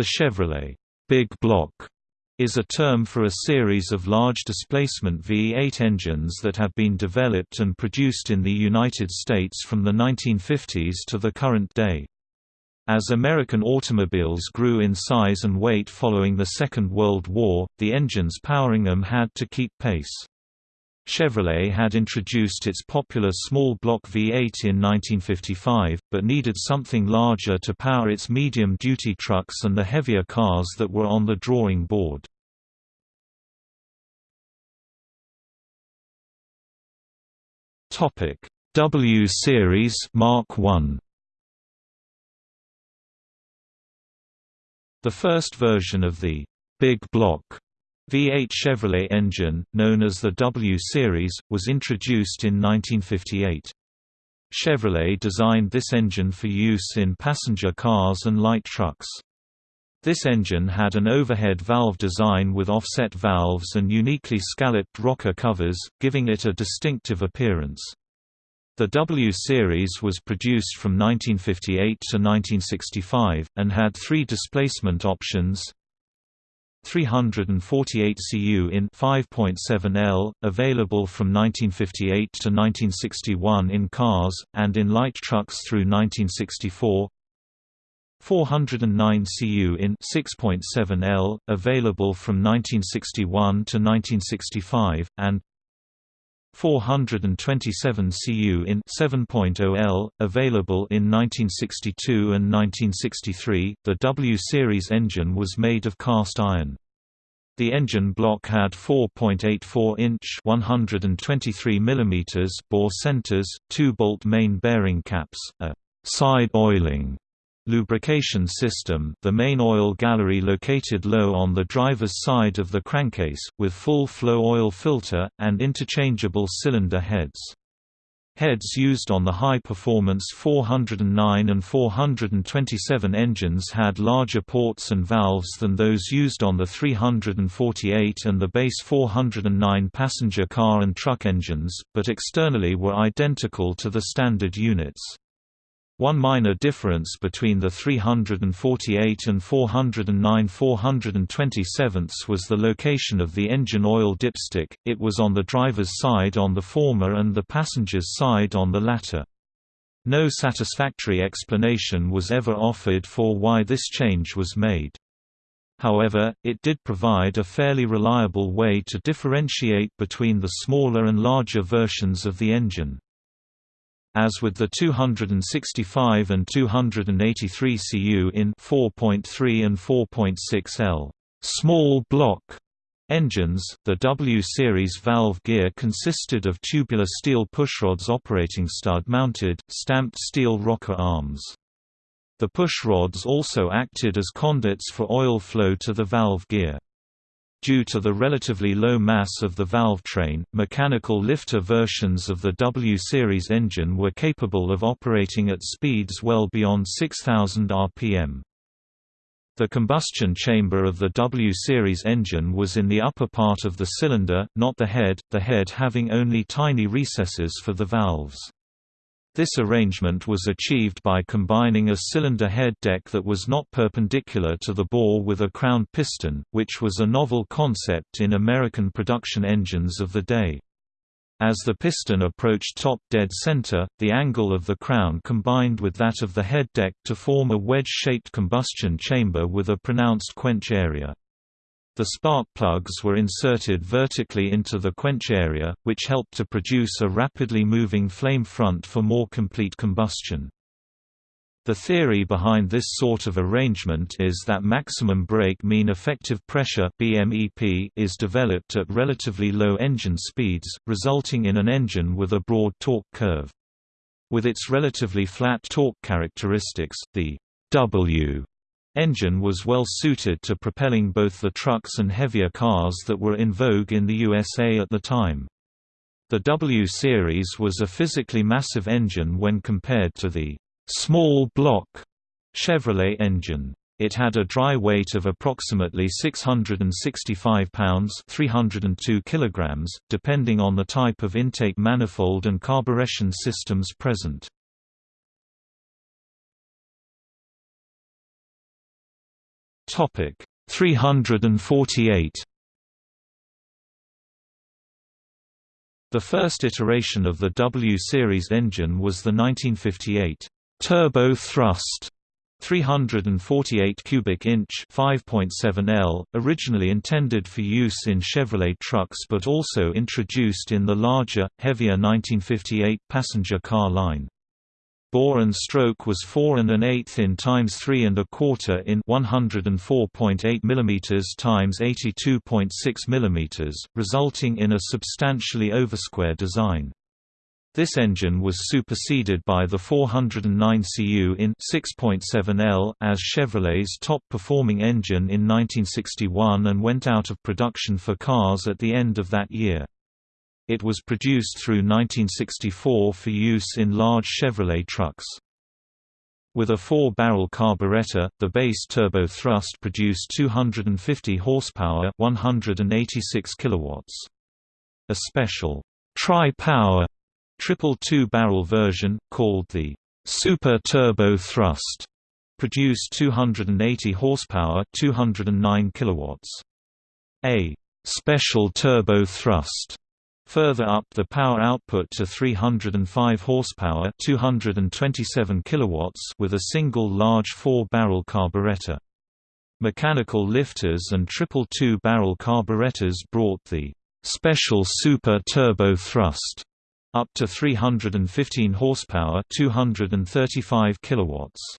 The Chevrolet Big Block is a term for a series of large displacement V8 engines that have been developed and produced in the United States from the 1950s to the current day. As American automobiles grew in size and weight following the Second World War, the engines powering them had to keep pace. Chevrolet had introduced its popular small block V8 in 1955, but needed something larger to power its medium-duty trucks and the heavier cars that were on the drawing board. W Series Mark 1 The first version of the Big Block V8 Chevrolet engine, known as the W Series, was introduced in 1958. Chevrolet designed this engine for use in passenger cars and light trucks. This engine had an overhead valve design with offset valves and uniquely scalloped rocker covers, giving it a distinctive appearance. The W series was produced from 1958 to 1965, and had three displacement options, 348 cu in 5.7 L, available from 1958 to 1961 in cars, and in light trucks through 1964 409 cu in 6.7 L, available from 1961 to 1965, and 427 cu in 7.0 L, available in 1962 and 1963. The W series engine was made of cast iron. The engine block had 4.84-inch (123 mm) bore centers, two bolt main bearing caps, a side oiling lubrication system the main oil gallery located low on the driver's side of the crankcase, with full flow oil filter, and interchangeable cylinder heads. Heads used on the high-performance 409 and 427 engines had larger ports and valves than those used on the 348 and the base 409 passenger car and truck engines, but externally were identical to the standard units. One minor difference between the 348 and 409 427 was the location of the engine oil dipstick, it was on the driver's side on the former and the passenger's side on the latter. No satisfactory explanation was ever offered for why this change was made. However, it did provide a fairly reliable way to differentiate between the smaller and larger versions of the engine. As with the 265 and 283 cu in 4.3 and 4.6 L small block engines, the W series valve gear consisted of tubular steel pushrods operating stud-mounted, stamped steel rocker arms. The pushrods also acted as conduits for oil flow to the valve gear. Due to the relatively low mass of the valve train, mechanical lifter versions of the W-series engine were capable of operating at speeds well beyond 6,000 rpm. The combustion chamber of the W-series engine was in the upper part of the cylinder, not the head, the head having only tiny recesses for the valves. This arrangement was achieved by combining a cylinder head deck that was not perpendicular to the bore with a crown piston, which was a novel concept in American production engines of the day. As the piston approached top dead center, the angle of the crown combined with that of the head deck to form a wedge-shaped combustion chamber with a pronounced quench area. The spark plugs were inserted vertically into the quench area, which helped to produce a rapidly moving flame front for more complete combustion. The theory behind this sort of arrangement is that maximum brake mean effective pressure BMEP is developed at relatively low engine speeds, resulting in an engine with a broad torque curve. With its relatively flat torque characteristics, the W engine was well suited to propelling both the trucks and heavier cars that were in vogue in the USA at the time. The W Series was a physically massive engine when compared to the small block Chevrolet engine. It had a dry weight of approximately 665 pounds 302 kilograms, depending on the type of intake manifold and carburation systems present. Topic 348 The first iteration of the W series engine was the 1958 turbo thrust 348 cubic inch 5.7 L, originally intended for use in Chevrolet trucks but also introduced in the larger, heavier 1958 passenger car line. Bore and stroke was 4 and an eighth in times 3 and a quarter in 104.8 mm times 82.6 mm, resulting in a substantially oversquare design. This engine was superseded by the 409 Cu in 6.7 L as Chevrolet's top-performing engine in 1961 and went out of production for cars at the end of that year. It was produced through 1964 for use in large Chevrolet trucks. With a four-barrel carburetor, the base turbo thrust produced 250 horsepower, 186 kilowatts. A special tri-power triple two-barrel version called the Super Turbo Thrust produced 280 horsepower, 209 kilowatts. A special turbo thrust Further up the power output to 305 horsepower, 227 kilowatts with a single large four-barrel carburetor. Mechanical lifters and triple two-barrel carburetors brought the special super turbo thrust up to 315 horsepower, 235 kilowatts.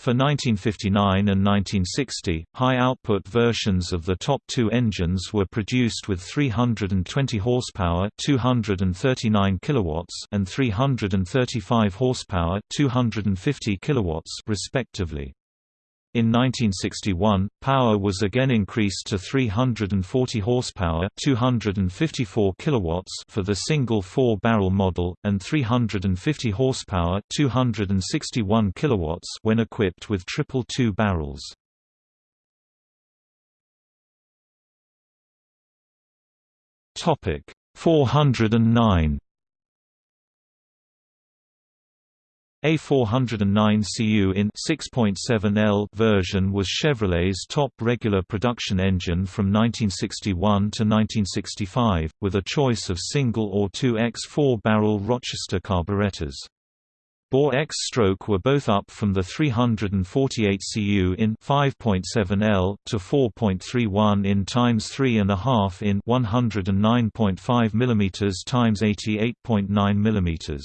For 1959 and 1960, high-output versions of the top two engines were produced with 320 horsepower, 239 kilowatts, and 335 horsepower, 250 kilowatts, respectively. In 1961, power was again increased to 340 horsepower, 254 kilowatts for the single four-barrel model and 350 horsepower, 261 kilowatts when equipped with triple two barrels. Topic 409 A 409 Cu in 6.7 L version was Chevrolet's top regular production engine from 1961 to 1965, with a choice of single or 2X 4-barrel Rochester carburetors. Bore X stroke were both up from the 348 Cu in 5.7 L to 4.31 in times 3.5 in 109.5 mm times 88.9 mm.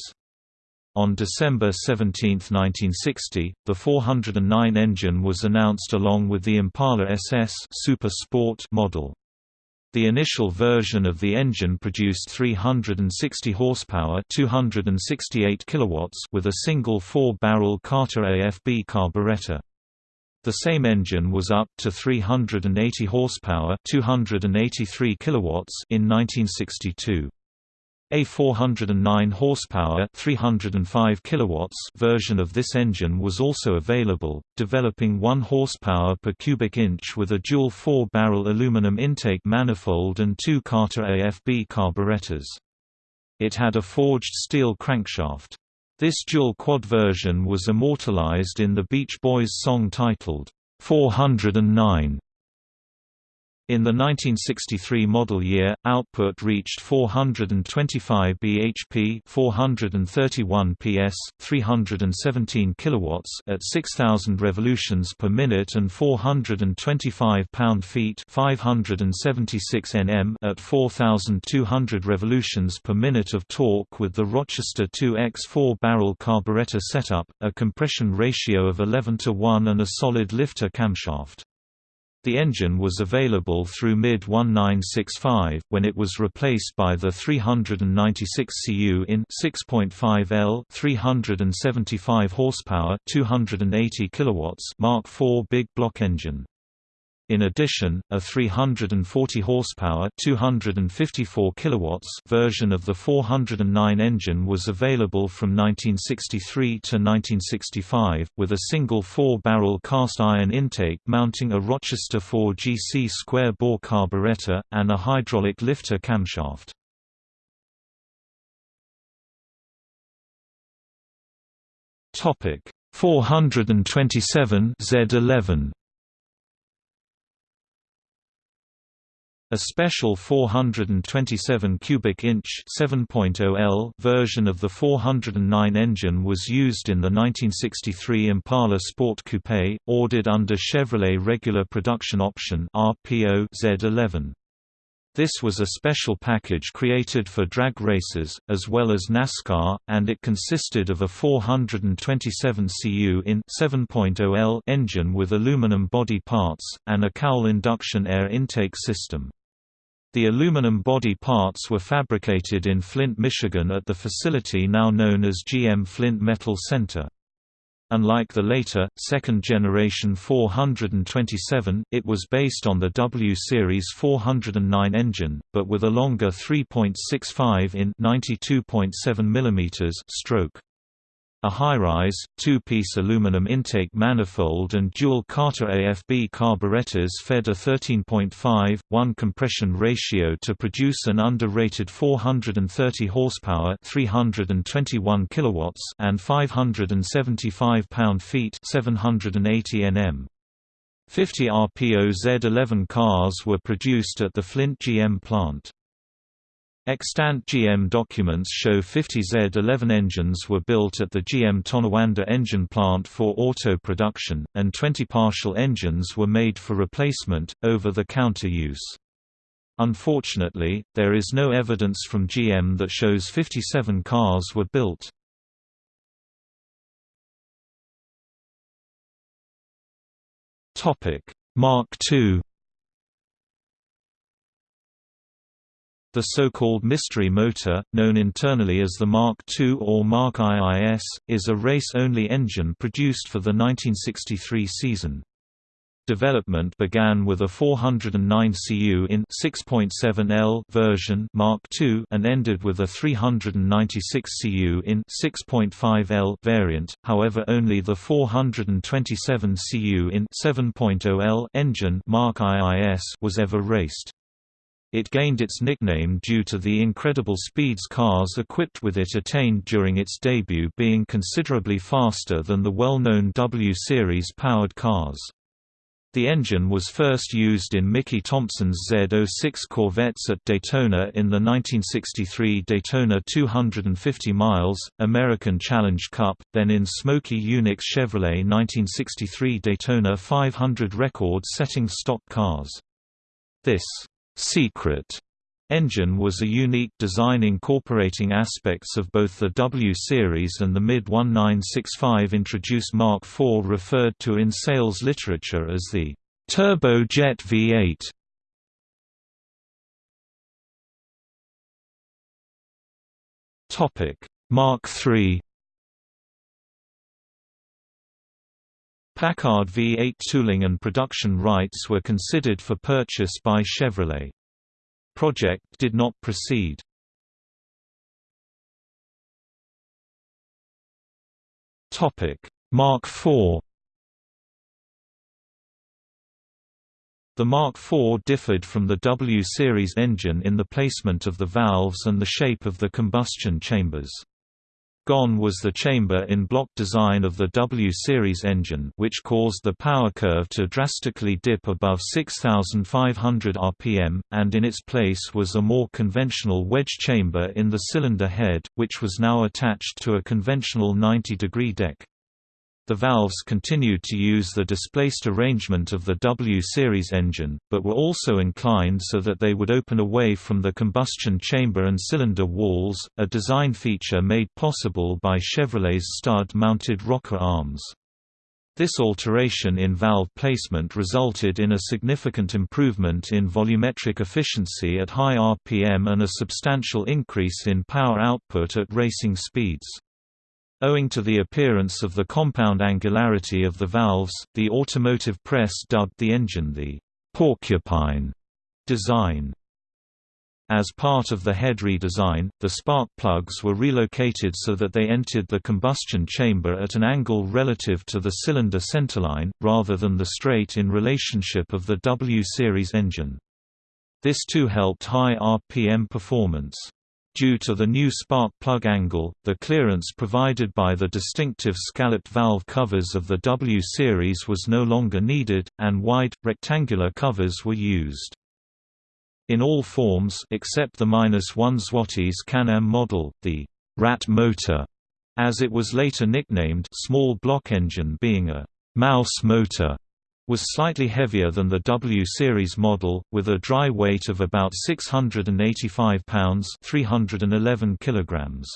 On December 17, 1960, the 409 engine was announced along with the Impala SS Super Sport model. The initial version of the engine produced 360 horsepower, 268 kilowatts with a single 4-barrel Carter AFB carburetor. The same engine was up to 380 horsepower, 283 kilowatts in 1962. A 409 horsepower 305 kilowatts version of this engine was also available, developing 1 horsepower per cubic inch with a dual 4-barrel aluminum intake manifold and two Carter AFB carburetors. It had a forged steel crankshaft. This dual quad version was immortalized in the Beach Boys song titled, 409. In the 1963 model year, output reached 425 bhp, 431 ps, 317 kilowatts at 6000 revolutions per minute and 425 pound-feet, 576 Nm at 4200 revolutions per minute of torque with the Rochester 2X 4-barrel carburetor setup, a compression ratio of 11 to 1 and a solid lifter camshaft. The engine was available through mid-1965, when it was replaced by the 396 Cu in 6.5 L 375 horsepower 280 kilowatts Mark IV big block engine. In addition, a 340 horsepower, 254 kilowatts version of the 409 engine was available from 1963 to 1965 with a single 4-barrel cast iron intake mounting a Rochester 4 GC square bore carburetor and a hydraulic lifter camshaft. Topic 427 Z11 A special 427 cubic inch 7.0 L version of the 409 engine was used in the 1963 Impala Sport Coupe, ordered under Chevrolet Regular Production Option (RPO) Z11. This was a special package created for drag races, as well as NASCAR, and it consisted of a 427 cu in 7.0L engine with aluminum body parts, and a cowl induction air intake system. The aluminum body parts were fabricated in Flint, Michigan at the facility now known as GM Flint Metal Center. Unlike the later, second-generation 427, it was based on the W Series 409 engine, but with a longer 3.65 in 92.7 mm stroke. A high-rise, two-piece aluminum intake manifold and dual Carter AFB carburetors fed a 13.5:1 compression ratio to produce an under-rated 430 horsepower, 321 kilowatts, and 575 pound-feet, 780 Nm. 50 RPO Z11 cars were produced at the Flint GM plant. Extant GM documents show 50 Z11 engines were built at the GM Tonawanda engine plant for auto production, and 20 partial engines were made for replacement, over-the-counter use. Unfortunately, there is no evidence from GM that shows 57 cars were built. Mark II The so-called mystery motor, known internally as the Mark II or Mark IIS, is a race-only engine produced for the 1963 season. Development began with a 409 cu in 6.7 L version Mark II and ended with a 396 cu in 6.5 L variant. However, only the 427 cu in 7.0 L engine Mark IIS was ever raced. It gained its nickname due to the incredible speeds cars equipped with it attained during its debut being considerably faster than the well-known W-Series powered cars. The engine was first used in Mickey Thompson's Z06 Corvettes at Daytona in the 1963 Daytona 250 miles, American Challenge Cup, then in Smokey Yunick's Chevrolet 1963 Daytona 500 record-setting stock cars. This Secret engine was a unique design incorporating aspects of both the W series and the mid-1965 introduced Mark IV referred to in sales literature as the Turbojet V8. Mark III Packard V8 tooling and production rights were considered for purchase by Chevrolet. Project did not proceed. Mark IV The Mark IV differed from the W-series engine in the placement of the valves and the shape of the combustion chambers. Gone was the chamber-in-block design of the W-series engine which caused the power curve to drastically dip above 6,500 rpm, and in its place was a more conventional wedge chamber in the cylinder head, which was now attached to a conventional 90-degree deck. The valves continued to use the displaced arrangement of the W-series engine, but were also inclined so that they would open away from the combustion chamber and cylinder walls, a design feature made possible by Chevrolet's stud-mounted rocker arms. This alteration in valve placement resulted in a significant improvement in volumetric efficiency at high RPM and a substantial increase in power output at racing speeds. Owing to the appearance of the compound angularity of the valves, the automotive press dubbed the engine the «porcupine» design. As part of the head redesign, the spark plugs were relocated so that they entered the combustion chamber at an angle relative to the cylinder centerline, rather than the straight in relationship of the W-series engine. This too helped high RPM performance. Due to the new spark plug angle, the clearance provided by the distinctive scalloped valve covers of the W series was no longer needed, and wide, rectangular covers were used. In all forms except the -1 Zlotys Can-Am model, the «rat motor», as it was later nicknamed small block engine being a «mouse motor», was slightly heavier than the W series model, with a dry weight of about 685 pounds 311 kilograms.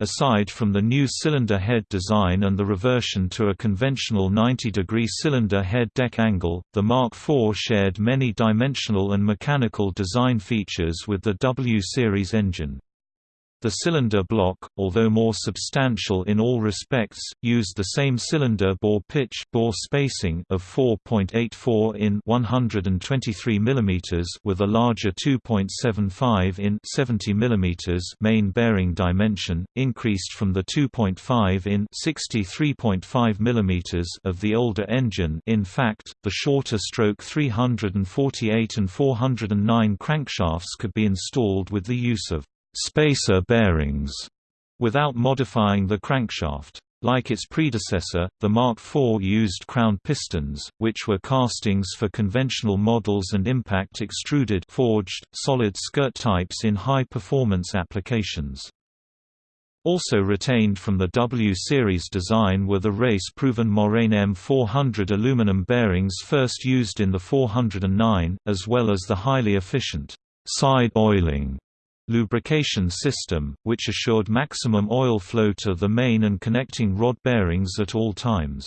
Aside from the new cylinder head design and the reversion to a conventional 90-degree cylinder head deck angle, the Mark IV shared many dimensional and mechanical design features with the W series engine. The cylinder block, although more substantial in all respects, used the same cylinder bore pitch bore spacing of 4.84 in 123 mm with a larger 2.75 in 70 mm main bearing dimension, increased from the 2.5 in 63.5 mm of the older engine. In fact, the shorter stroke 348 and 409 crankshafts could be installed with the use of spacer bearings without modifying the crankshaft. Like its predecessor, the Mark IV used crown pistons, which were castings for conventional models and impact extruded forged, solid skirt types in high-performance applications. Also retained from the W series design were the race-proven Moraine M400 aluminum bearings first used in the 409, as well as the highly efficient side oiling lubrication system, which assured maximum oil flow to the main and connecting rod bearings at all times.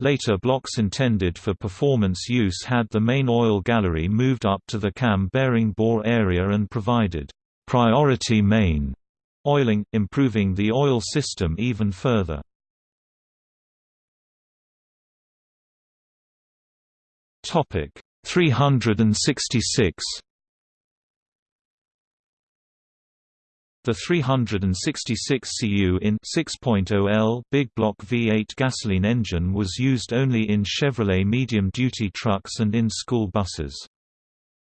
Later blocks intended for performance use had the main oil gallery moved up to the cam bearing bore area and provided priority main oiling, improving the oil system even further. Topic 366 The 366 cu in 6.0L big block V8 gasoline engine was used only in Chevrolet medium-duty trucks and in school buses.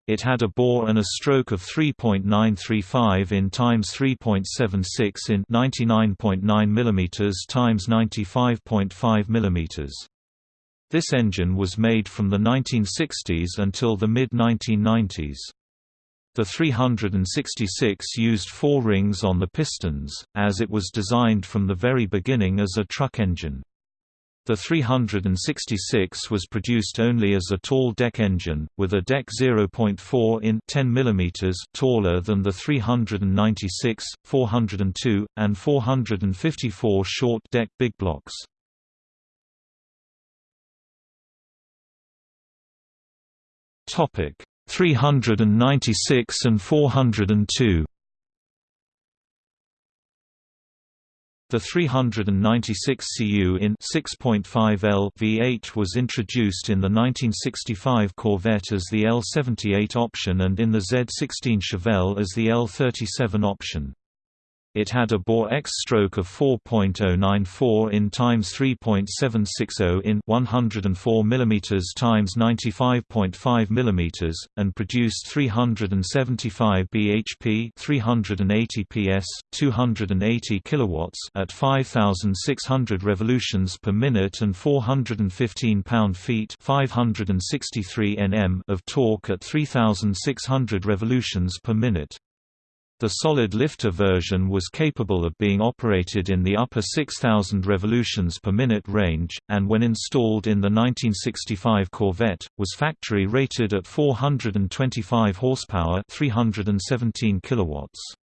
It had a bore and a stroke of 3.935 in times 3.76 in 99.9 mm times 95.5 mm. This engine was made from the 1960s until the mid-1990s. The 366 used four rings on the pistons, as it was designed from the very beginning as a truck engine. The 366 was produced only as a tall deck engine, with a deck 0.4 in 10 mm taller than the 396, 402, and 454 short deck big blocks. Topic 396 and 402 The 396 cu in 6.5L V8 was introduced in the 1965 Corvette as the L78 option and in the Z16 Chevelle as the L37 option. It had a bore X stroke of 4.094 in times 3.760 in 104 mm times 95.5 mm and produced 375 bhp, 380 ps, 280 kilowatts at 5600 revolutions per minute and 415 pound-feet, 563 Nm of torque at 3600 revolutions per minute. The solid lifter version was capable of being operated in the upper 6,000 revolutions per minute range, and when installed in the 1965 Corvette, was factory rated at 425 horsepower 317 kilowatts.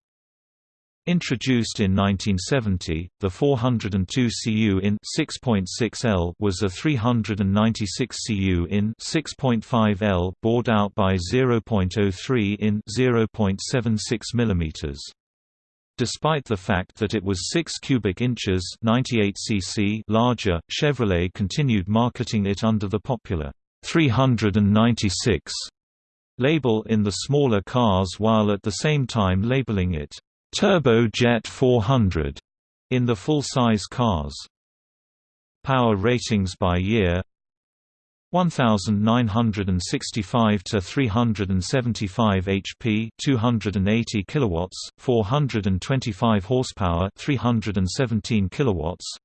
Introduced in 1970, the 402 cu in 6.6L was a 396 cu in 6.5L bored out by 0.03 in 0.76 mm. Despite the fact that it was 6 cubic inches 98 cc larger, Chevrolet continued marketing it under the popular 396 label in the smaller cars while at the same time labeling it Turbojet 400 in the full-size cars. Power ratings by year 1965 to 375 HP 280 kilowatts 425 horsepower 317 kilowatts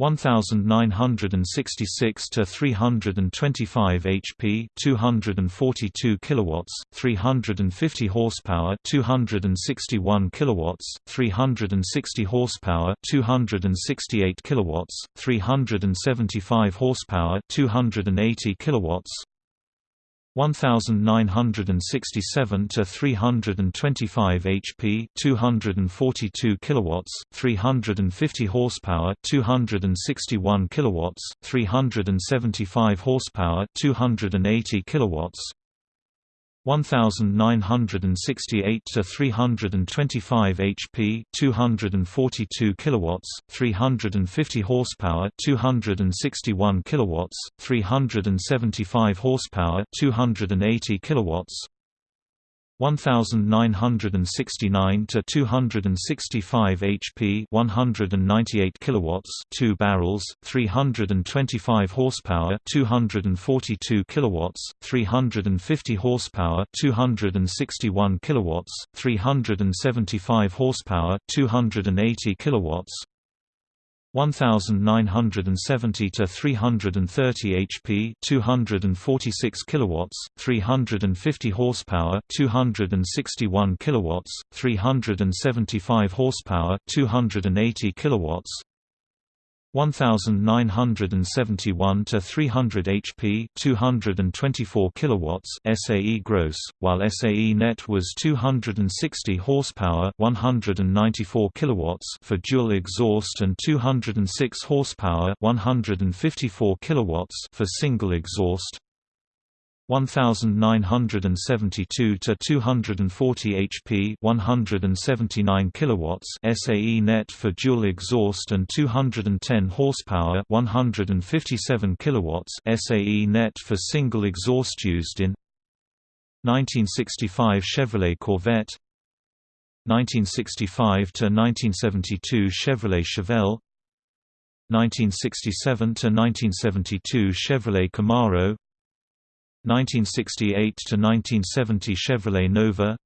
1966 to 325 HP 242 kilowatts 350 horsepower 261 kilowatts 360 horsepower 268 kilowatts 375 horsepower 280 kilowatts 1967 to 325 HP 242 kilowatts 350 horsepower 261 kilowatts 375 horsepower 280 kilowatts 1968 to 325 HP 242 kilowatts 350 horsepower 261 kilowatts 375 horsepower 280 kilowatts 1969 to 265 HP 198 kilowatts 2 barrels 325 horsepower 242 kilowatts 350 horsepower 261 kilowatts 375 horsepower 280 kilowatts 1970 to 330 HP 246 kilowatts 350 horsepower 261 kilowatts 375 horsepower 280 kilowatts 1971 to 300 HP 224 kilowatts SAE gross while SAE net was 260 horsepower 194 kilowatts for dual exhaust and 206 horsepower 154 kilowatts for single exhaust 1972 to 240 HP 179 kilowatts SAE net for dual exhaust and 210 horsepower 157 kilowatts SAE net for single exhaust used in 1965 Chevrolet Corvette 1965 to 1972 Chevrolet Chevelle 1967 to 1972 Chevrolet Camaro 1968 to 1970 Chevrolet Nova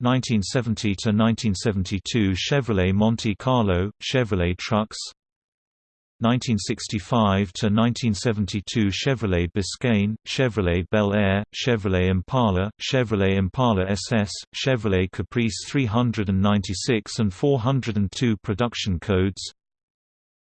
1970 to 1972 Chevrolet Monte Carlo, Chevrolet Trucks 1965 to 1972 Chevrolet Biscayne, Chevrolet Bel Air, Chevrolet Impala, Chevrolet Impala SS, Chevrolet Caprice 396 and 402 production codes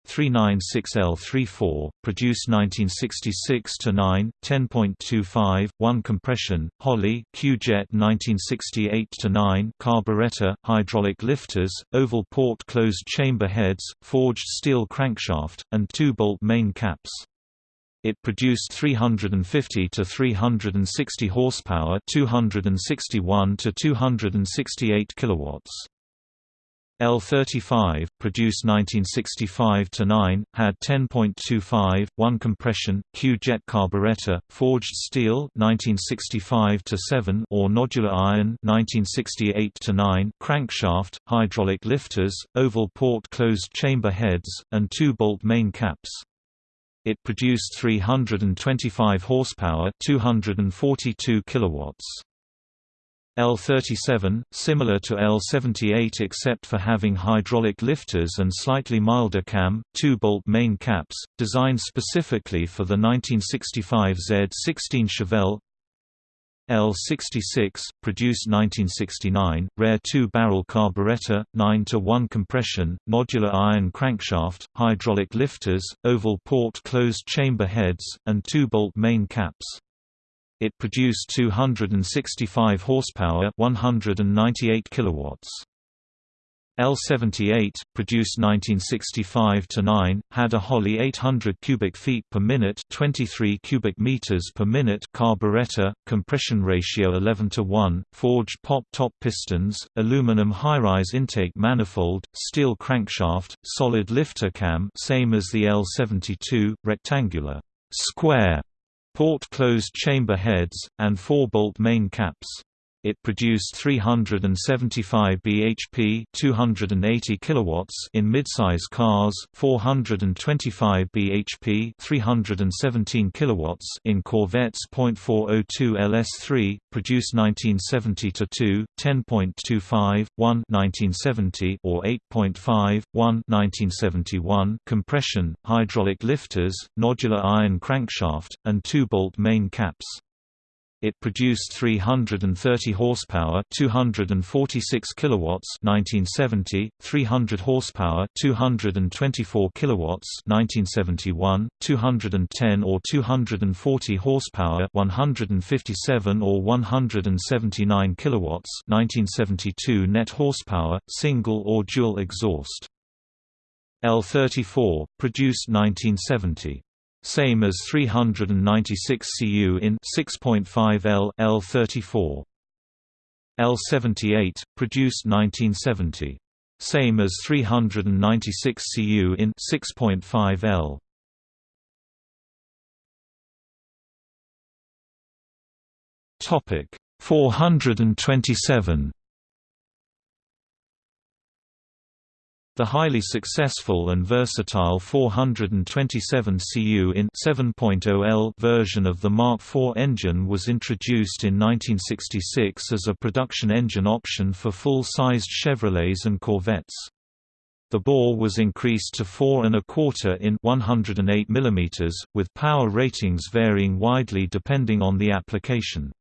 396L34, produced 1966 to 9, 10.25, 1 compression, Holley, Q-Jet 1968 to 9, carburetor, hydraulic lifters, oval port closed chamber heads, forged steel crankshaft, and two-bolt main caps. It produced 350 to 360 horsepower, 261 to 268 kilowatts. L35, produced 1965–9, had 10.25, 1 compression, Q-jet carburetor, forged steel 1965–7 or nodular iron 1968–9, crankshaft, hydraulic lifters, oval port closed chamber heads, and two-bolt main caps. It produced 325 horsepower 242 kilowatts. L37, similar to L78 except for having hydraulic lifters and slightly milder cam, two-bolt main caps, designed specifically for the 1965 Z16 Chevelle L66, produced 1969, rare two-barrel carburetor, 9-to-1 compression, nodular iron crankshaft, hydraulic lifters, oval port closed chamber heads, and two-bolt main caps. It produced 265 horsepower, 198 kilowatts. L78, produced 1965 to 9, had a Holley 800 cubic feet per minute, 23 cubic meters per minute carburetor, compression ratio 11 to 1, forged pop-top pistons, aluminum high-rise intake manifold, steel crankshaft, solid lifter cam, same as the L72, rectangular, square port closed chamber heads, and four-bolt main caps. It produced 375 bhp 280 kilowatts in midsize cars, 425 bhp 317 kilowatts in Corvettes. .402 LS3, produced 1970 to 2, 10.25, 1 1970 or 8.5, 1 1971 compression, hydraulic lifters, nodular iron crankshaft, and two-bolt main caps. It produced 330 horsepower, 246 kilowatts, 1970, 300 horsepower, 224 kilowatts, 1971, 210 or 240 horsepower, 157 or 179 kilowatts, 1972 net horsepower, single or dual exhaust. L34 produced 1970 same as 396 Cu in 6.5 L L34. L78 produced 1970. Same as 396 Cu in 6.5 L. Topic 427 The highly successful and versatile 427 Cu in 7.0L version of the Mark IV engine was introduced in 1966 as a production engine option for full-sized Chevrolets and Corvettes. The bore was increased to 4 and a quarter in 108 mm, with power ratings varying widely depending on the application.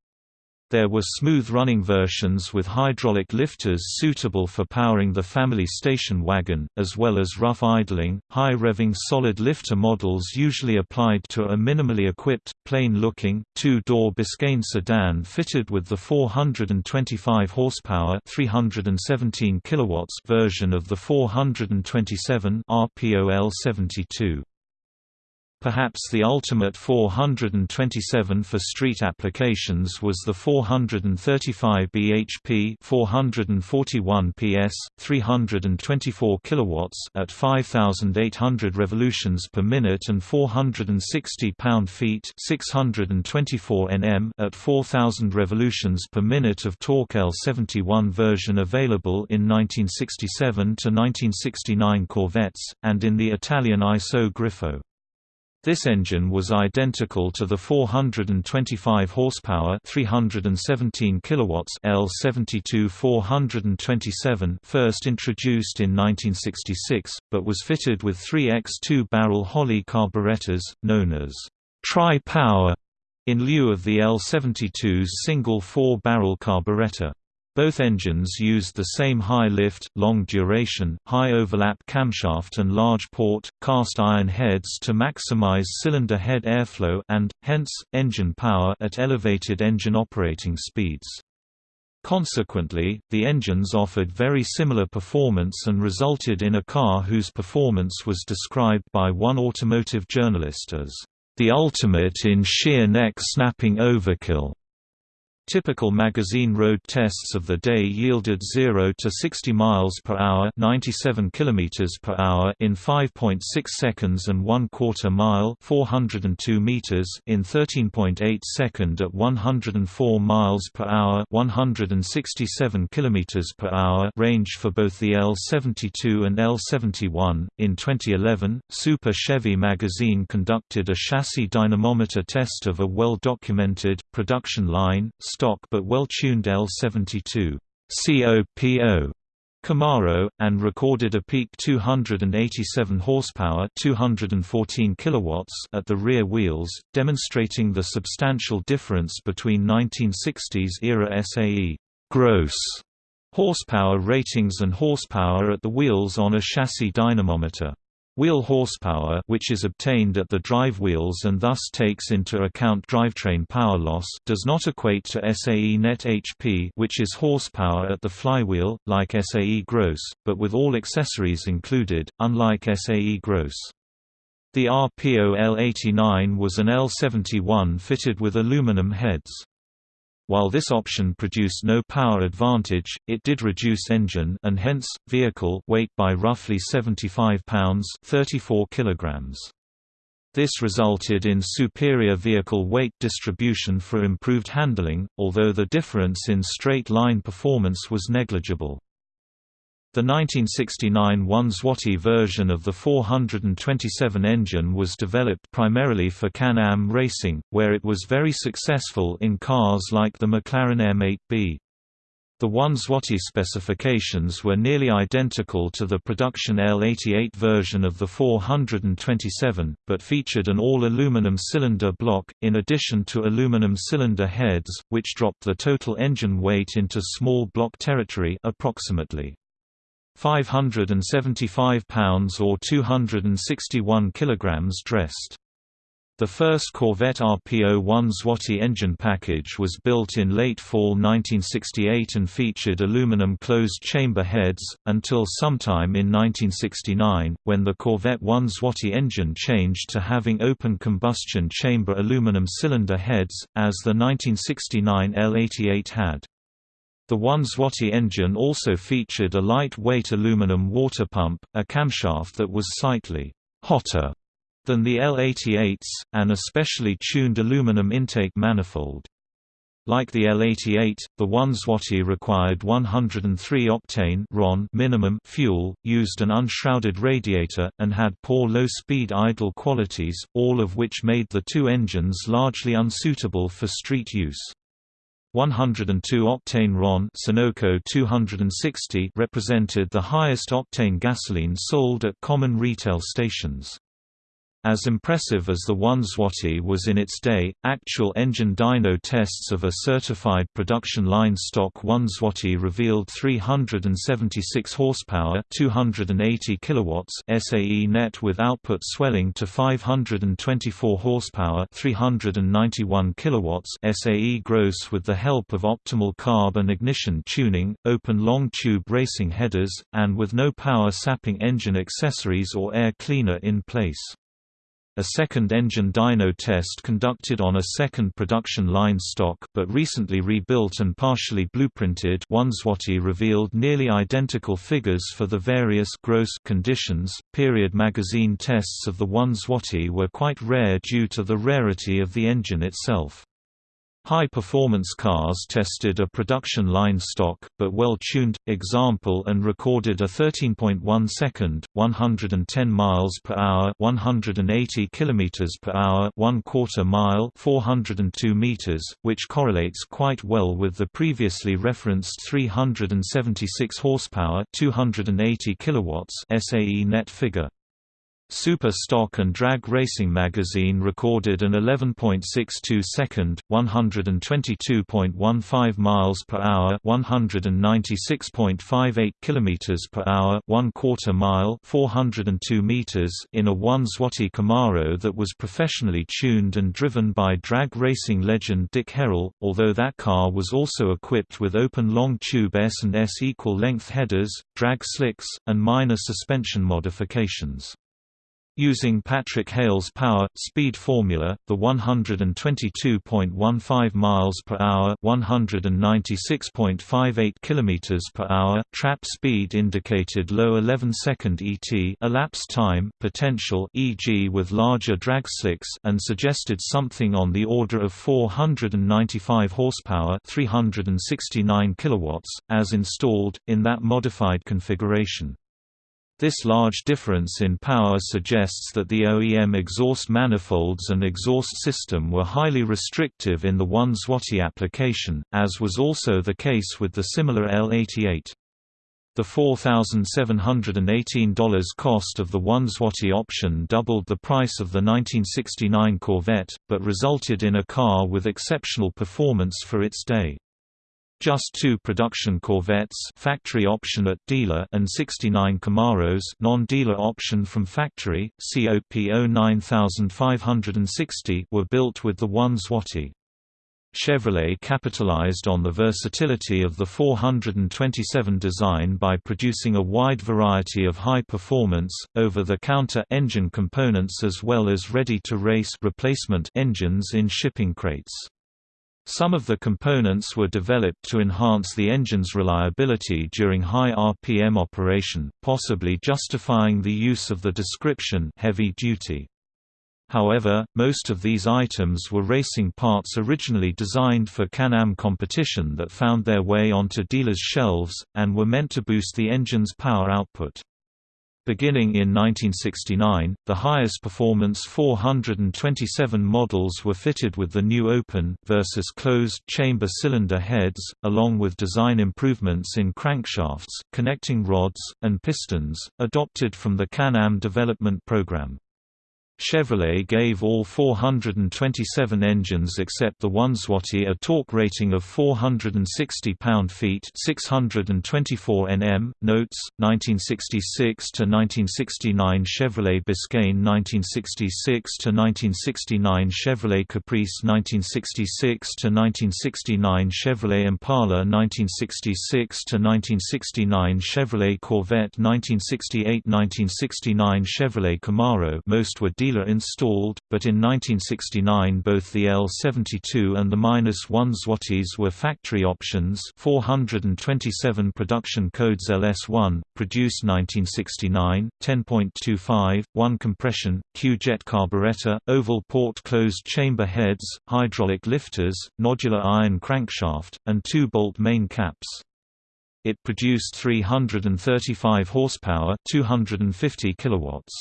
There were smooth-running versions with hydraulic lifters suitable for powering the family station wagon, as well as rough idling, high-revving solid lifter models usually applied to a minimally equipped, plain-looking, two-door Biscayne sedan fitted with the 425 horsepower 317 kilowatts version of the 427 RPOL 72. Perhaps the ultimate 427 for street applications was the 435 bhp 441 ps, 324 kilowatts at 5800 revolutions per minute and 460 pound-feet 624 Nm at 4000 revolutions per minute of torque L71 version available in 1967 to 1969 Corvettes, and in the Italian ISO Grifo. This engine was identical to the 425 horsepower, 317 kilowatts L72 427 first introduced in 1966, but was fitted with 3x2 barrel Holley carburetors known as tri-power in lieu of the L72's single four-barrel carburetor. Both engines used the same high lift, long duration, high overlap camshaft and large port, cast iron heads to maximize cylinder head airflow and, hence, engine power at elevated engine operating speeds. Consequently, the engines offered very similar performance and resulted in a car whose performance was described by one automotive journalist as, "...the ultimate in sheer neck-snapping overkill." Typical magazine road tests of the day yielded 0 to 60 miles per hour, 97 kilometers per hour in 5.6 seconds and 1 quarter mile, 402 meters in 13.8 second at 104 miles per hour, 167 kilometers per hour range for both the L72 and L71. In 2011, Super Chevy magazine conducted a chassis dynamometer test of a well-documented production line stock but well-tuned L72 COPO Camaro, and recorded a peak 287 horsepower 214 kilowatts at the rear wheels, demonstrating the substantial difference between 1960s-era SAE gross horsepower ratings and horsepower at the wheels on a chassis dynamometer. Wheel horsepower which is obtained at the drive wheels and thus takes into account drivetrain power loss does not equate to SAE net HP which is horsepower at the flywheel, like SAE gross, but with all accessories included, unlike SAE gross. The RPO L89 was an L71 fitted with aluminum heads. While this option produced no power advantage, it did reduce engine and hence, vehicle weight by roughly 75 pounds 34 kilograms. This resulted in superior vehicle weight distribution for improved handling, although the difference in straight-line performance was negligible. The 1969 1-Zloty version of the 427 engine was developed primarily for Can-Am racing, where it was very successful in cars like the McLaren M8B. The 1-Zloty specifications were nearly identical to the production L88 version of the 427, but featured an all-aluminum cylinder block, in addition to aluminum cylinder heads, which dropped the total engine weight into small block territory approximately 575 pounds or 261 kilograms dressed. The first Corvette RPO-1 Zloty engine package was built in late fall 1968 and featured aluminum closed-chamber heads, until sometime in 1969, when the Corvette 1 Zloty engine changed to having open combustion chamber aluminum cylinder heads, as the 1969 L88 had. The 1 Zloty engine also featured a light-weight aluminum water pump, a camshaft that was slightly hotter than the L88s, and a specially tuned aluminum intake manifold. Like the L88, the 1 Zloty required 103 octane RON minimum fuel, used an unshrouded radiator, and had poor low-speed idle qualities, all of which made the two engines largely unsuitable for street use. 102 octane RON Sunoco 260 represented the highest octane gasoline sold at common retail stations. As impressive as the 1 Zloty was in its day, actual engine dyno tests of a certified production line stock 1 Zloty revealed 376 horsepower, 280 kilowatts SAE net with output swelling to 524 horsepower, 391 kilowatts SAE gross with the help of optimal carb and ignition tuning, open long tube racing headers, and with no power sapping engine accessories or air cleaner in place. A second engine dyno test conducted on a second production line stock but recently rebuilt and partially blueprinted 1 Zloty revealed nearly identical figures for the various gross conditions. Period magazine tests of the 1 Zloty were quite rare due to the rarity of the engine itself. High-performance cars tested a production line stock, but well-tuned, example and recorded a 13.1 second, 110 miles per hour, 180 kilometers per hour, 1 quarter mile, 402 meters, which correlates quite well with the previously referenced 376 horsepower, 280 kilowatts SAE net figure. Super Stock and Drag Racing magazine recorded an 11.62 second, 122.15 miles per hour, 196.58 kilometers per hour, 1 quarter mile, 402 meters in a 1 Zloty Camaro that was professionally tuned and driven by drag racing legend Dick Harrell, although that car was also equipped with open long tube S and S equal length headers, drag slicks, and minor suspension modifications. Using Patrick Hale's power speed formula, the 122.15 miles per hour, 196.58 kilometers per hour trap speed indicated low 11-second ET elapsed time potential, e.g., with larger drag slicks, and suggested something on the order of 495 horsepower, 369 kilowatts, as installed in that modified configuration. This large difference in power suggests that the OEM exhaust manifolds and exhaust system were highly restrictive in the 1 Zloty application, as was also the case with the similar L88. The $4,718 cost of the 1 Zloty option doubled the price of the 1969 Corvette, but resulted in a car with exceptional performance for its day. Just two production Corvettes factory option at dealer and 69 Camaros non-dealer option from factory, COP 09560 were built with the 1 Zloty. Chevrolet capitalized on the versatility of the 427 design by producing a wide variety of high-performance, over-the-counter engine components as well as ready-to-race replacement engines in shipping crates. Some of the components were developed to enhance the engine's reliability during high RPM operation, possibly justifying the use of the description heavy duty. However, most of these items were racing parts originally designed for Can-Am competition that found their way onto dealers' shelves, and were meant to boost the engine's power output. Beginning in 1969, the highest performance 427 models were fitted with the new open versus closed chamber cylinder heads, along with design improvements in crankshafts, connecting rods, and pistons, adopted from the Can-Am development program. Chevrolet gave all 427 engines except the Oneswatty a torque rating of 460 pound-feet (624 Nm). Notes: 1966 to 1969 Chevrolet Biscayne, 1966 to 1969 Chevrolet Caprice, 1966 to 1969 Chevrolet Impala, 1966 to 1969 Chevrolet Corvette, 1968-1969 Chevrolet Camaro. Most were dealer-installed, but in 1969 both the L72 and the -1 Zwatties were factory options 427 production codes LS1, produced 1969, 10.25, 1 compression, Q-jet carburetor, oval port closed chamber heads, hydraulic lifters, nodular iron crankshaft, and two-bolt main caps. It produced 335 horsepower, 250 kilowatts.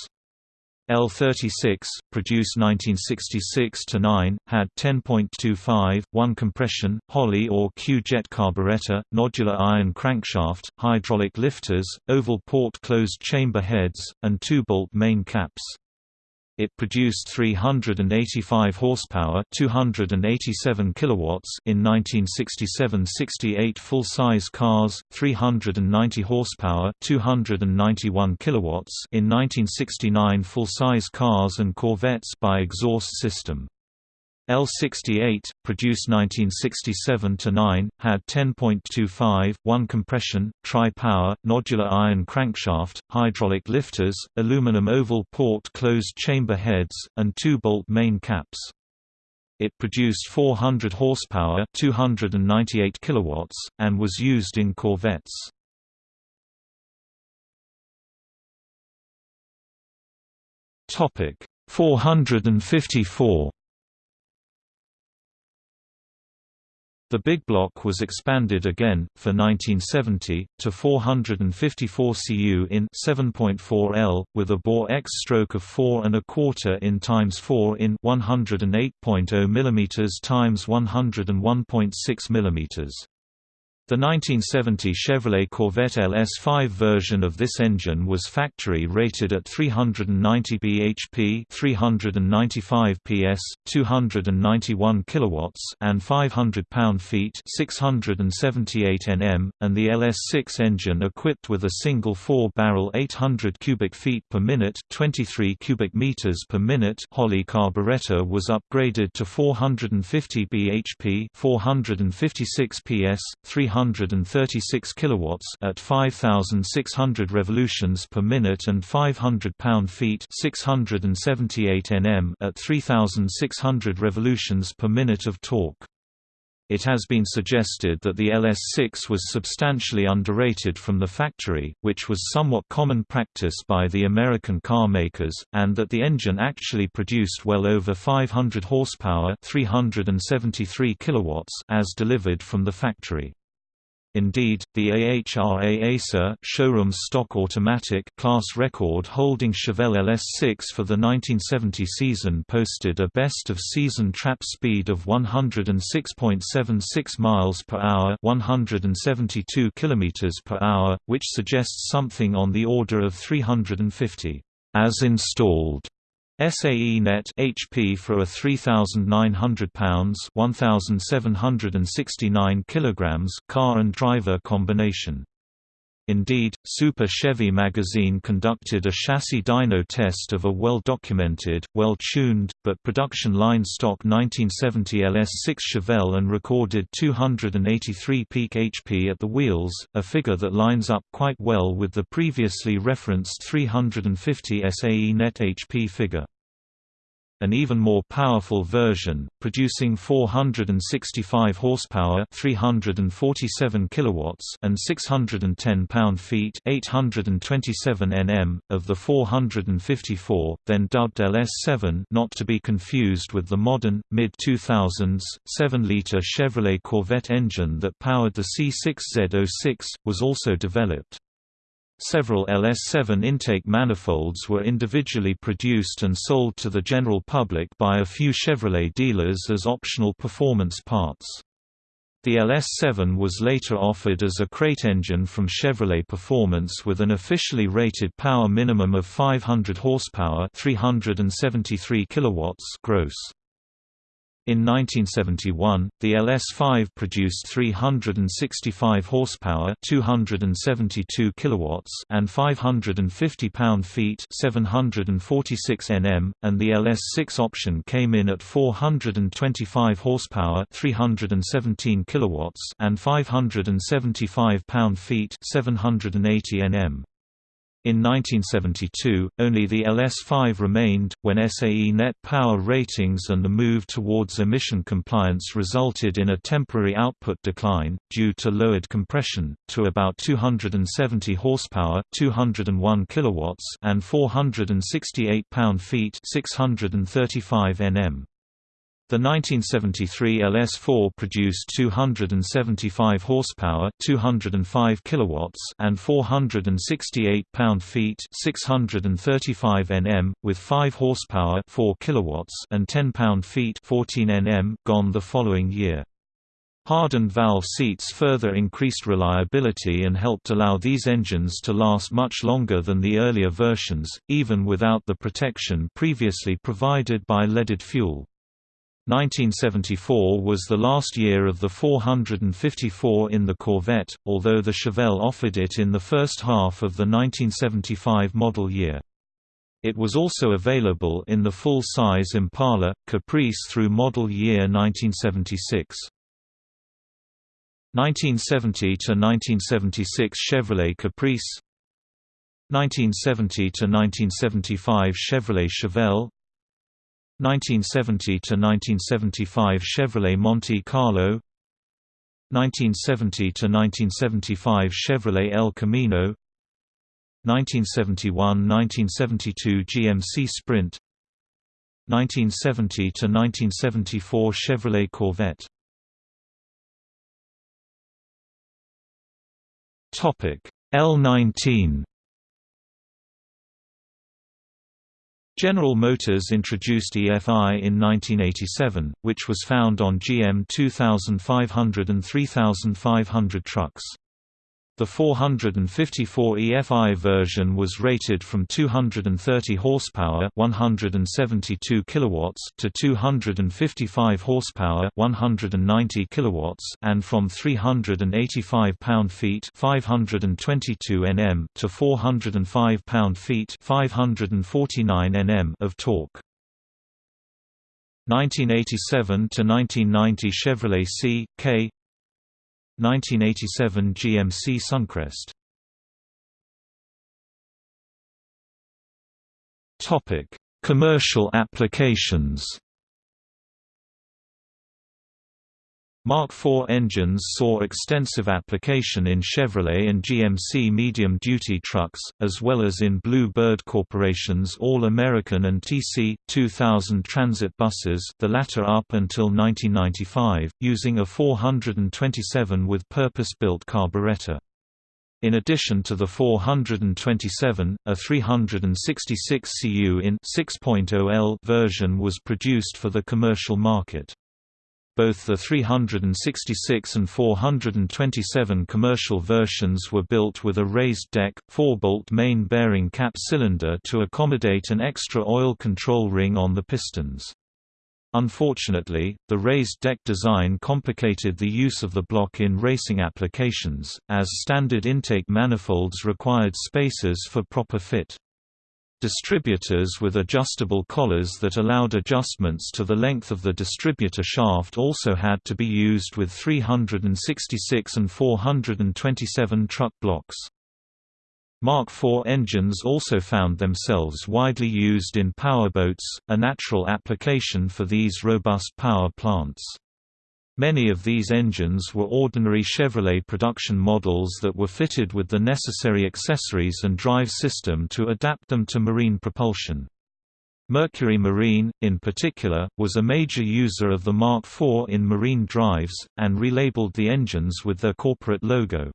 L36, produced 1966–9, had 10.25, 1 compression, Holley or Q-jet carburetor, nodular iron crankshaft, hydraulic lifters, oval port closed chamber heads, and two-bolt main caps. It produced 385 horsepower, 287 kilowatts in 1967-68 full-size cars, 390 horsepower, 291 kilowatts in 1969 full-size cars and Corvettes by exhaust system. L68, produced 1967–9, had 10.25, 1 compression, tri-power, nodular iron crankshaft, hydraulic lifters, aluminum oval port closed chamber heads, and two-bolt main caps. It produced 400 horsepower 298 kilowatts, and was used in Corvettes. Topic 454 The big block was expanded again, for 1970, to 454 cu in 7.4 L, with a bore X stroke of 4 and a quarter in times 4 in 108.0 mm times 101.6 mm. The 1970 Chevrolet Corvette LS5 version of this engine was factory rated at 390 bhp, 395 PS, 291 kilowatts, and 500 pound-feet, 678 Nm, and the LS6 engine equipped with a single four-barrel 800 cubic feet per minute, 23 cubic meters per minute Holley carburetor was upgraded to 450 bhp, 456 PS, 300 336 kilowatts at 5600 revolutions per minute and 500 pound-feet, 678 Nm at 3600 revolutions per minute of torque. It has been suggested that the LS6 was substantially underrated from the factory, which was somewhat common practice by the American car makers, and that the engine actually produced well over 500 horsepower 373 kilowatts as delivered from the factory. Indeed, the AHRA Acer showroom's stock automatic class record holding Chevelle LS6 for the 1970 season posted a best of season trap speed of 106.76 miles per hour, 172 kilometers per hour, which suggests something on the order of 350 as installed SAE net HP for a 3900 pounds 1769 kilograms car and driver combination. Indeed, Super Chevy magazine conducted a chassis dyno test of a well-documented, well-tuned, but production line stock 1970 LS6 Chevelle and recorded 283 peak HP at the wheels, a figure that lines up quite well with the previously referenced 350 SAE net HP figure. An even more powerful version, producing 465 horsepower, 347 kilowatts, and 610 pound-feet, 827 Nm of the 454, then dubbed LS7, not to be confused with the modern mid-2000s 7-liter Chevrolet Corvette engine that powered the C6Z06, was also developed. Several LS7 intake manifolds were individually produced and sold to the general public by a few Chevrolet dealers as optional performance parts. The LS7 was later offered as a crate engine from Chevrolet Performance with an officially rated power minimum of 500 horsepower, 373 kilowatts gross. In 1971, the LS5 produced 365 horsepower, 272 kilowatts, and 550 pound-feet, 746 Nm, and the LS6 option came in at 425 horsepower, 317 kilowatts, and 575 pound-feet, 780 Nm. In 1972, only the LS5 remained, when SAE net power ratings and the move towards emission compliance resulted in a temporary output decline, due to lowered compression, to about 270 horsepower 201 kilowatts and 468 pound-feet 635 Nm. The 1973 LS4 produced 275 horsepower, 205 kilowatts, and 468 pound-feet, 635 Nm, with 5 horsepower, 4 kilowatts, and 10 pound-feet, 14 Nm, gone the following year. Hardened valve seats further increased reliability and helped allow these engines to last much longer than the earlier versions, even without the protection previously provided by leaded fuel. 1974 was the last year of the 454 in the Corvette, although the Chevelle offered it in the first half of the 1975 model year. It was also available in the full-size Impala, Caprice through model year 1976. 1970 to 1976 Chevrolet Caprice 1970 to 1975 Chevrolet Chevelle 1970 to 1975 Chevrolet Monte Carlo 1970 to 1975 Chevrolet El Camino 1971–1972 GMC Sprint 1970 to 1974 Chevrolet Corvette. Topic L19 General Motors introduced EFI in 1987, which was found on GM 2500 and 3500 trucks. The 454 EFI version was rated from 230 horsepower, 172 kilowatts to 255 horsepower, 190 kilowatts, and from 385 pound-feet, 522 Nm to 405 pound-feet, 549 Nm of torque. 1987 to 1990 Chevrolet C, K 1987 GMC Suncrest Topic: Commercial applications. Mark IV engines saw extensive application in Chevrolet and GMC medium-duty trucks, as well as in Blue Bird Corporation's All-American and TC-2000 transit buses the latter up until 1995, using a 427 with purpose-built carburetor. In addition to the 427, a 366 cu in 6.0L version was produced for the commercial market. Both the 366 and 427 commercial versions were built with a raised deck, 4-bolt main bearing cap cylinder to accommodate an extra oil control ring on the pistons. Unfortunately, the raised deck design complicated the use of the block in racing applications, as standard intake manifolds required spacers for proper fit. Distributors with adjustable collars that allowed adjustments to the length of the distributor shaft also had to be used with 366 and 427 truck blocks. Mark IV engines also found themselves widely used in powerboats, a natural application for these robust power plants. Many of these engines were ordinary Chevrolet production models that were fitted with the necessary accessories and drive system to adapt them to marine propulsion. Mercury Marine, in particular, was a major user of the Mark IV in marine drives, and relabeled the engines with their corporate logo.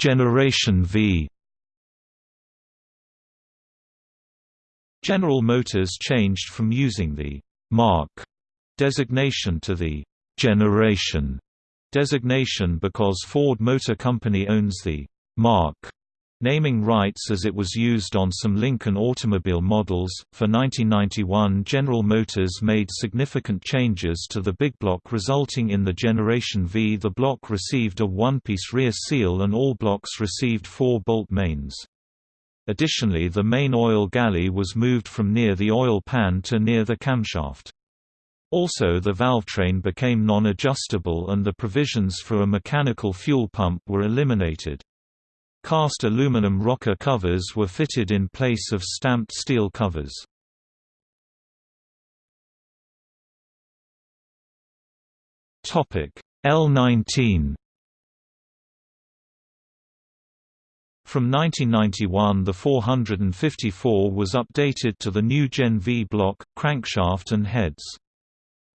Generation V General Motors changed from using the «Mark» designation to the «Generation» designation because Ford Motor Company owns the «Mark» naming rights as it was used on some Lincoln automobile models. For 1991, General Motors made significant changes to the big block, resulting in the Generation V. The block received a one piece rear seal, and all blocks received four bolt mains. Additionally the main oil galley was moved from near the oil pan to near the camshaft. Also the valvetrain became non-adjustable and the provisions for a mechanical fuel pump were eliminated. Cast aluminum rocker covers were fitted in place of stamped steel covers. L19 From 1991 the 454 was updated to the new Gen V block, crankshaft and heads.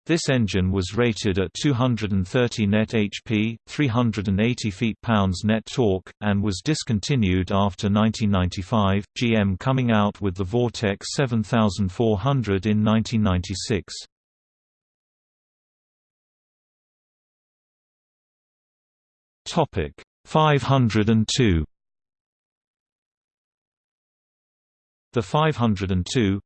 This engine was rated at 230 net HP, 380 feet-pounds net torque, and was discontinued after 1995, GM coming out with the Vortec 7400 in 1996. Topic 502 The 502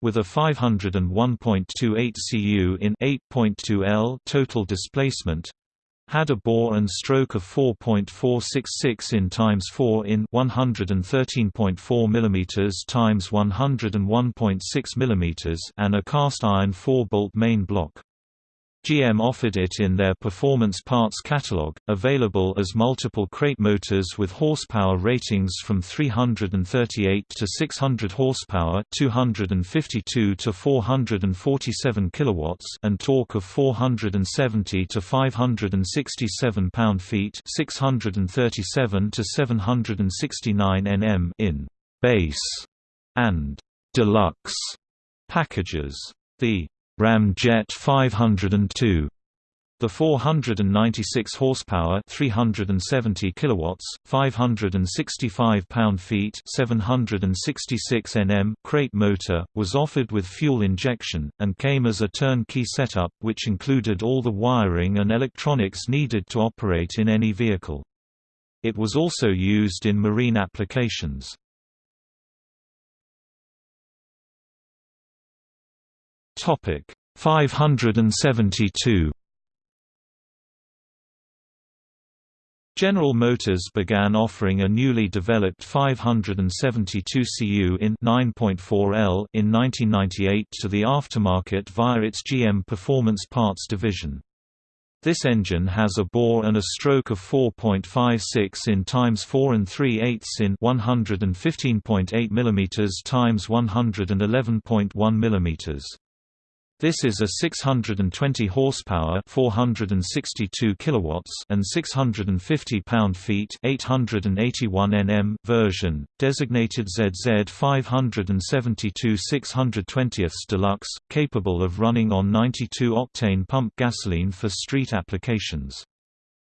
with a 501.28 cu in 8.2 L total displacement had a bore and stroke of 4.466 in times 4 in 113.4 mm times 101.6 mm and a cast iron 4-bolt main block. GM offered it in their performance parts catalog, available as multiple crate motors with horsepower ratings from 338 to 600 horsepower, 252 to 447 kilowatts, and torque of 470 to 567 pound-feet, 637 to 769 Nm in base and deluxe packages. The Ramjet 502 the 496 horsepower, 370 kilowatts, 565 pound-feet, 766 Nm crate motor was offered with fuel injection and came as a turnkey setup which included all the wiring and electronics needed to operate in any vehicle. It was also used in marine applications. Topic 572 General Motors began offering a newly developed 572 cu in 9.4 L in 1998 to the aftermarket via its GM Performance Parts division. This engine has a bore and a stroke of 4.56 in times 4 and 3 eighths in 115.8 mm times 111.1 mm. This is a 620 horsepower, 462 kilowatts, and 650 pound-feet, 881 Nm version, designated ZZ 572 620 Deluxe, capable of running on 92-octane pump gasoline for street applications.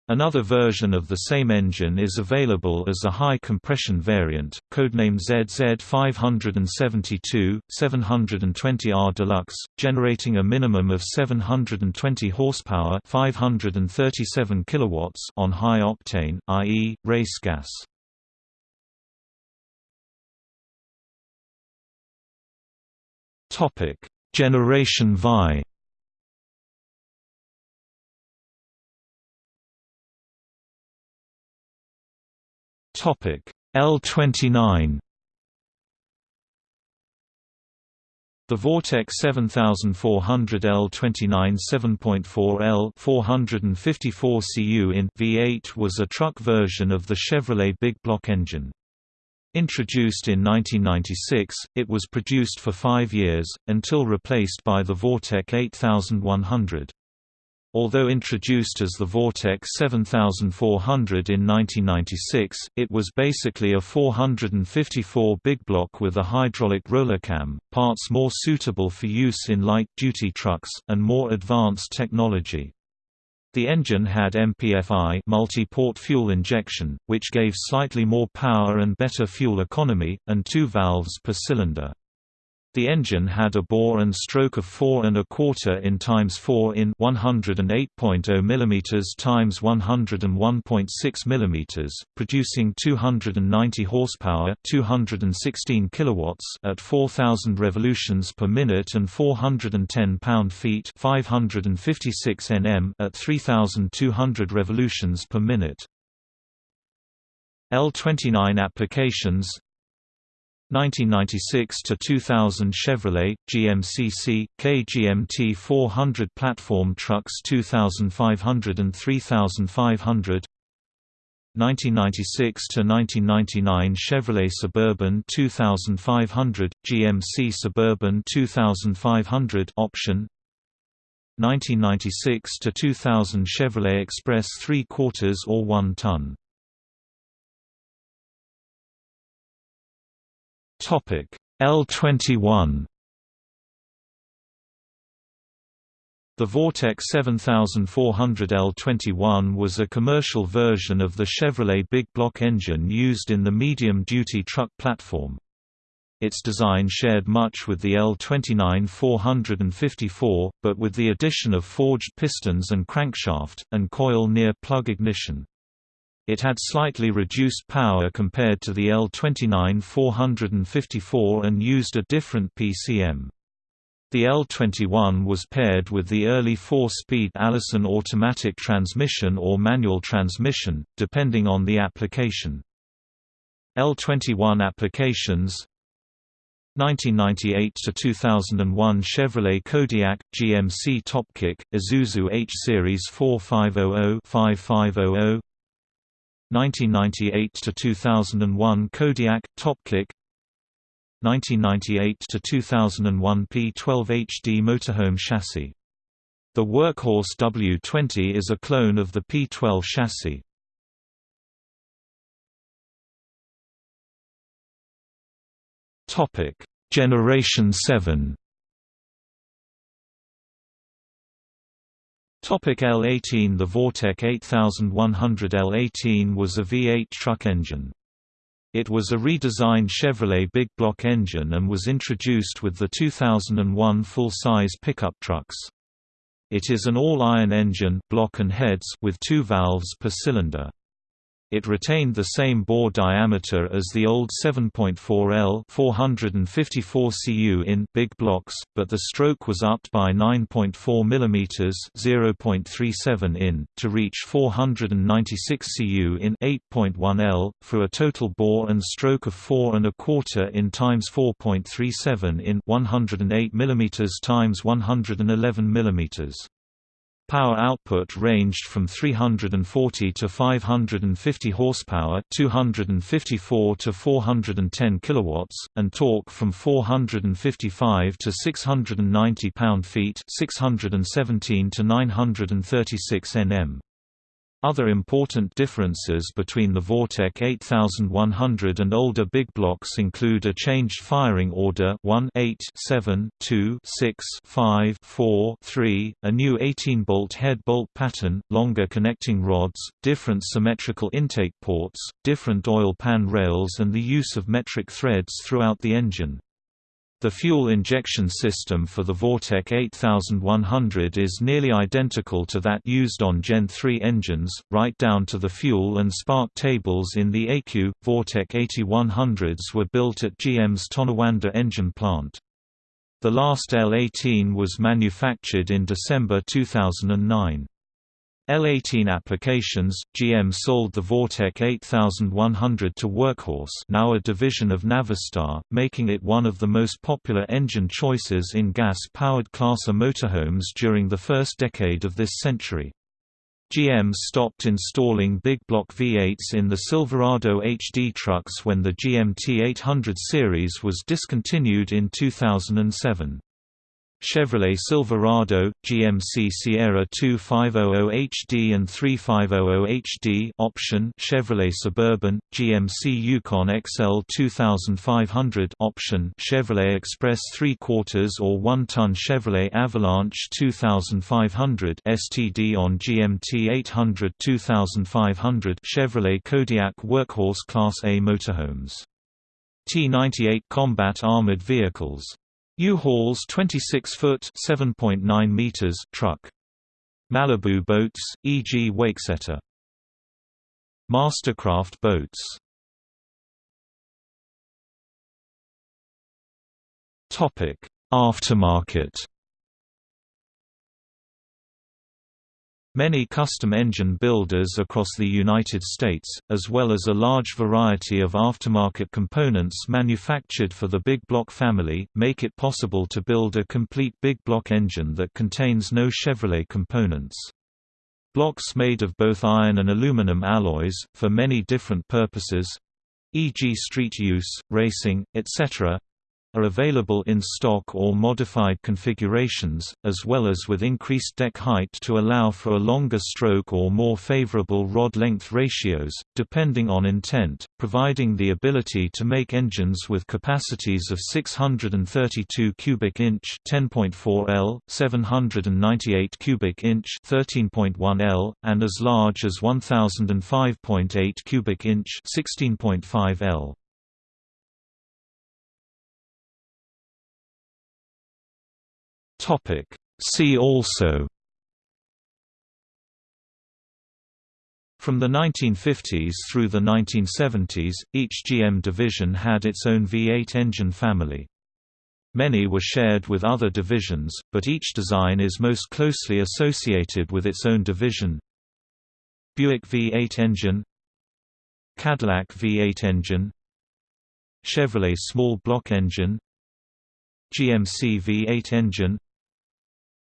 Another version of the same engine is available as a high-compression variant, codenamed ZZ572, 720R Deluxe, generating a minimum of 720 horsepower 537 kilowatts on high octane, i.e., race gas. Topic: Generation VI Topic L29 The Vortec 7400 L29 7.4 L 454 cu in V8 was a truck version of the Chevrolet big block engine. Introduced in 1996, it was produced for five years, until replaced by the Vortec 8100. Although introduced as the Vortec 7400 in 1996, it was basically a 454 big block with a hydraulic roller cam, parts more suitable for use in light-duty trucks, and more advanced technology. The engine had MPFI multi-port fuel injection, which gave slightly more power and better fuel economy, and two valves per cylinder. The engine had a bore and stroke of 4 and a quarter in times 4 in 108.0 mm times 101.6 mm, producing 290 horsepower, 216 kilowatts at 4000 revolutions per minute and 410 pound-feet, 556 Nm at 3200 revolutions per minute. L29 applications 1996 to 2000 Chevrolet GMCC KGMT 400 platform trucks 2500 and 3500 1996 to 1999 Chevrolet Suburban 2500 GMC Suburban 2500 option. 1996 to 2000 Chevrolet Express 3 quarters or 1 ton Topic L21 The Vortec 7400 L21 was a commercial version of the Chevrolet big block engine used in the medium-duty truck platform. Its design shared much with the L29 454, but with the addition of forged pistons and crankshaft, and coil near plug ignition. It had slightly reduced power compared to the L29 454 and used a different PCM. The L21 was paired with the early four-speed Allison automatic transmission or manual transmission, depending on the application. L21 applications 1998 to 2001 Chevrolet Kodiak GMC Topkick Isuzu H Series 4500-5500 1998 to 2001 Kodiak Topkick 1998 to 2001 P12 HD motorhome chassis. The Workhorse W20 is a clone of the P12 chassis. Topic: Generation 7 Topic L18 The Vortec 8100 L18 was a V8 truck engine. It was a redesigned Chevrolet big block engine and was introduced with the 2001 full-size pickup trucks. It is an all-iron engine block and heads with two valves per cylinder. It retained the same bore diameter as the old 7.4L 454 cu in big blocks, but the stroke was upped by 9.4 mm 0.37 in, to reach 496 cu in 8.1L, for a total bore and stroke of 4 and a quarter in times 4.37 in 108 mm times 111 mm. Power output ranged from 340 to 550 horsepower, 254 to 410 kilowatts, and torque from 455 to 690 pound-feet, 617 to 936 Nm. Other important differences between the Vortec 8100 and older big blocks include a changed firing order 1 8 7 2 6 5 4 3, a new 18-bolt head bolt pattern, longer connecting rods, different symmetrical intake ports, different oil pan rails and the use of metric threads throughout the engine. The fuel injection system for the Vortec 8100 is nearly identical to that used on Gen 3 engines, right down to the fuel and spark tables in the AQ. Vortec 8100s were built at GM's Tonawanda engine plant. The last L18 was manufactured in December 2009. L18 applications, GM sold the Vortec 8100 to Workhorse now a division of Navistar, making it one of the most popular engine choices in gas-powered class A motorhomes during the first decade of this century. GM stopped installing big block V8s in the Silverado HD trucks when the GMT 800 series was discontinued in 2007. Chevrolet Silverado, GMC Sierra 2500 HD and 3500 HD option Chevrolet Suburban, GMC Yukon XL 2500 option Chevrolet Express 3 quarters or 1 ton Chevrolet Avalanche 2500 STD on GMT 800 2500 Chevrolet Kodiak Workhorse Class A motorhomes. T98 combat armored vehicles U-Haul's 26-foot (7.9 meters) truck. Malibu boats, e.g. Wakesetter. Mastercraft boats. Topic: Aftermarket. Many custom engine builders across the United States, as well as a large variety of aftermarket components manufactured for the big block family, make it possible to build a complete big block engine that contains no Chevrolet components. Blocks made of both iron and aluminum alloys, for many different purposes—e.g. street use, racing, etc., are available in stock or modified configurations, as well as with increased deck height to allow for a longer stroke or more favorable rod length ratios, depending on intent, providing the ability to make engines with capacities of 632 cubic inch 10.4 L, 798 cubic inch 13.1 L, and as large as 1005.8 cubic inch 16.5 L. Topic. See also From the 1950s through the 1970s, each GM division had its own V8 engine family. Many were shared with other divisions, but each design is most closely associated with its own division. Buick V8 engine Cadillac V8 engine Chevrolet small block engine GMC V8 engine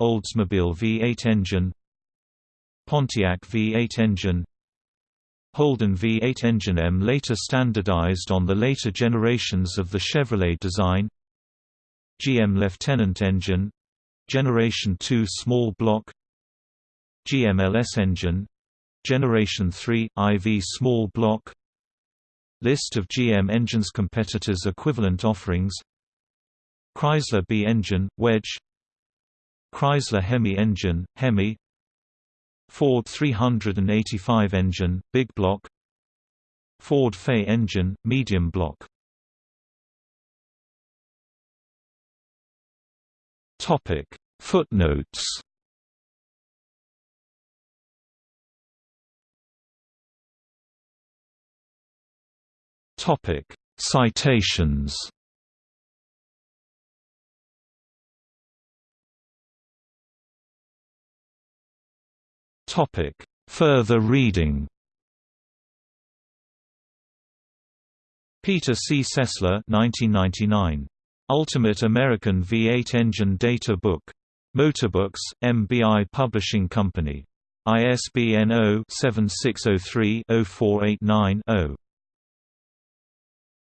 Oldsmobile V8 engine Pontiac V8 engine Holden V8 engine M later standardized on the later generations of the Chevrolet design GM Lieutenant engine Generation 2 small block GMLS engine Generation 3 IV small block List of GM engines competitors equivalent offerings Chrysler B engine wedge Chrysler Hemi engine, Hemi. Ford 385 engine, big block. Ford Fay engine, medium block. Topic. Footnotes. Topic. Citations Topic: Further reading. Peter C. Sessler, 1999. Ultimate American V8 Engine Data Book. Motorbooks, MBI Publishing Company. ISBN 0-7603-0489-0.